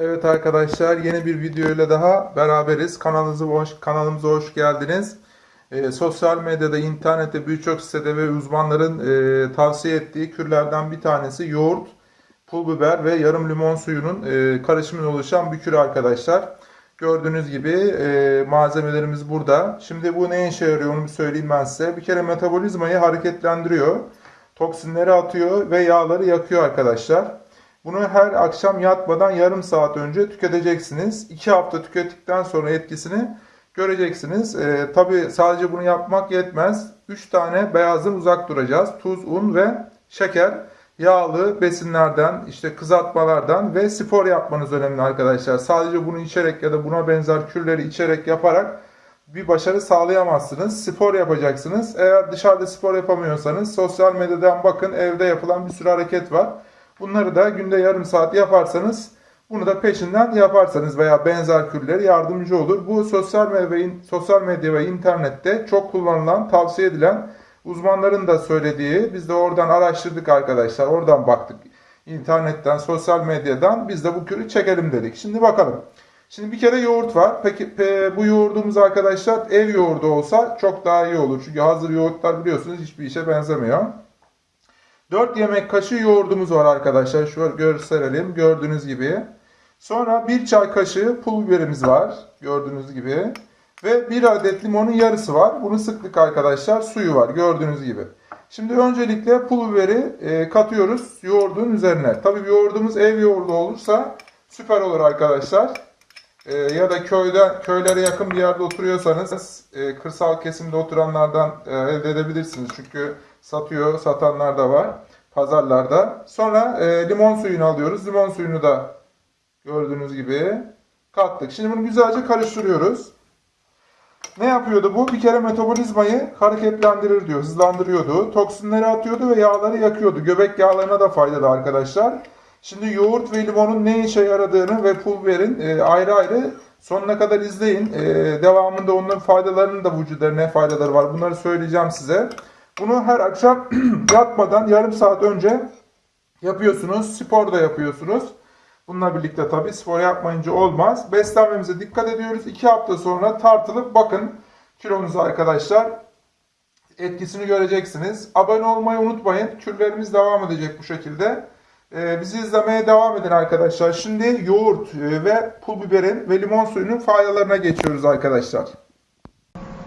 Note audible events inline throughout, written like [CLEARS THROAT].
Evet arkadaşlar yeni bir video ile daha beraberiz. Kanalımıza hoş, kanalımıza hoş geldiniz. Ee, sosyal medyada, internette birçok sitede ve uzmanların e, tavsiye ettiği kürlerden bir tanesi yoğurt, pul biber ve yarım limon suyunun e, karışımından oluşan bir kür arkadaşlar. Gördüğünüz gibi e, malzemelerimiz burada. Şimdi bu ne işe yarıyor onu bir söyleyeyim ben size. Bir kere metabolizmayı hareketlendiriyor. Toksinleri atıyor ve yağları yakıyor arkadaşlar. Bunu her akşam yatmadan yarım saat önce tüketeceksiniz. 2 hafta tükettikten sonra etkisini göreceksiniz. Ee, Tabi sadece bunu yapmak yetmez. 3 tane beyazdan uzak duracağız. Tuz, un ve şeker. Yağlı besinlerden, işte kızartmalardan ve spor yapmanız önemli arkadaşlar. Sadece bunu içerek ya da buna benzer kürleri içerek yaparak bir başarı sağlayamazsınız. Spor yapacaksınız. Eğer dışarıda spor yapamıyorsanız sosyal medyadan bakın evde yapılan bir sürü hareket var. Bunları da günde yarım saat yaparsanız bunu da peşinden yaparsanız veya benzer kürleri yardımcı olur. Bu sosyal medya sosyal medya ve internette çok kullanılan, tavsiye edilen uzmanların da söylediği, biz de oradan araştırdık arkadaşlar, oradan baktık. İnternetten, sosyal medyadan biz de bu kürü çekelim dedik. Şimdi bakalım. Şimdi bir kere yoğurt var. Peki pe- bu yoğurdumuz arkadaşlar ev yoğurdu olsa çok daha iyi olur. Çünkü hazır yoğurtlar biliyorsunuz hiçbir işe benzemiyor. 4 yemek kaşığı yoğurdumuz var arkadaşlar. Şöyle gösterelim. Gördüğünüz gibi. Sonra 1 çay kaşığı pul biberimiz var. Gördüğünüz gibi. Ve 1 adet limonun yarısı var. Bunu sıktık arkadaşlar. Suyu var. Gördüğünüz gibi. Şimdi öncelikle pul biberi e, katıyoruz yoğurdun üzerine. Tabii yoğurdumuz ev yoğurdu olursa süper olur arkadaşlar. E, ya da köyde köylere yakın bir yerde oturuyorsanız e, kırsal kesimde oturanlardan e, elde edebilirsiniz. Çünkü satıyor, satanlar da var pazarlarda. Sonra e, limon suyunu alıyoruz. Limon suyunu da gördüğünüz gibi kattık. Şimdi bunu güzelce karıştırıyoruz. Ne yapıyordu bu? Bir kere metabolizmayı hareketlendirir diyor, hızlandırıyordu. Toksinleri atıyordu ve yağları yakıyordu. Göbek yağlarına da faydalı arkadaşlar. Şimdi yoğurt ve limonun ne işe yaradığını ve pul biberin e, ayrı ayrı sonuna kadar izleyin. E, devamında onların faydalarının da vücuda ne faydaları var bunları söyleyeceğim size. Bunu her akşam [CLEARS THROAT] yatmadan yarım saat önce yapıyorsunuz. Spor da yapıyorsunuz. Bununla birlikte tabii spor yapmayınca olmaz. Beslenmemize dikkat ediyoruz. 2 hafta sonra tartılıp bakın kilonuzu arkadaşlar etkisini göreceksiniz. Abone olmayı unutmayın. Kürlerimiz devam edecek bu şekilde. Ee, bizi izlemeye devam edin arkadaşlar. Şimdi yoğurt e, ve pul biberin ve limon suyunun faydalarına geçiyoruz arkadaşlar.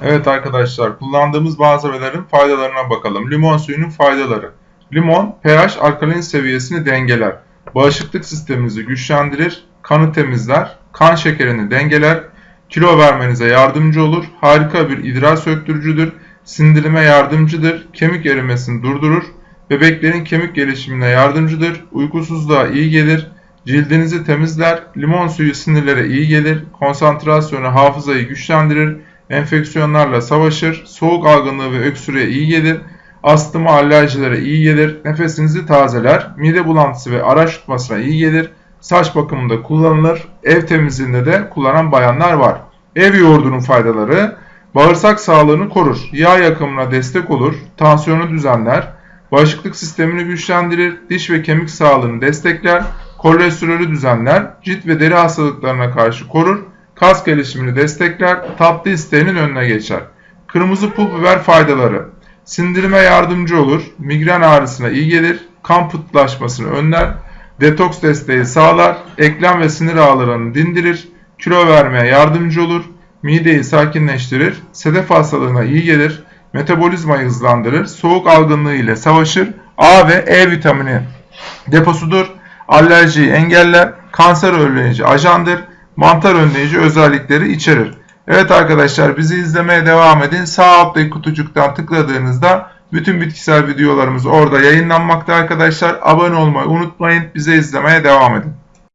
Evet arkadaşlar kullandığımız malzemelerin faydalarına bakalım. Limon suyunun faydaları. Limon pH alkalin seviyesini dengeler. Bağışıklık sisteminizi güçlendirir, kanı temizler, kan şekerini dengeler, kilo vermenize yardımcı olur, harika bir idrar söktürücüdür, sindirime yardımcıdır, kemik erimesini durdurur, bebeklerin kemik gelişimine yardımcıdır, uykusuzluğa iyi gelir, cildinizi temizler, limon suyu sinirlere iyi gelir, konsantrasyonu hafızayı güçlendirir, enfeksiyonlarla savaşır, soğuk algınlığı ve öksürüğe iyi gelir, astıma alerjilere iyi gelir, nefesinizi tazeler, mide bulantısı ve araç tutmasına iyi gelir, saç bakımında kullanılır, ev temizliğinde de kullanan bayanlar var. Ev yoğurdunun faydaları, bağırsak sağlığını korur, yağ yakımına destek olur, tansiyonu düzenler, bağışıklık sistemini güçlendirir, diş ve kemik sağlığını destekler, kolesterolü düzenler, cilt ve deri hastalıklarına karşı korur, kas gelişimini destekler, tatlı isteğinin önüne geçer. Kırmızı pul biber faydaları. Sindirime yardımcı olur, migren ağrısına iyi gelir, kan pıhtılaşmasını önler, detoks desteği sağlar, eklem ve sinir ağlarını dindirir, kilo vermeye yardımcı olur, mideyi sakinleştirir, sedef hastalığına iyi gelir, metabolizmayı hızlandırır, soğuk algınlığı ile savaşır, A ve E vitamini deposudur, alerjiyi engeller, kanser önleyici ajandır, mantar önleyici özellikleri içerir. Evet arkadaşlar bizi izlemeye devam edin. Sağ alttaki kutucuktan tıkladığınızda bütün bitkisel videolarımız orada yayınlanmakta arkadaşlar. Abone olmayı unutmayın. Bize izlemeye devam edin.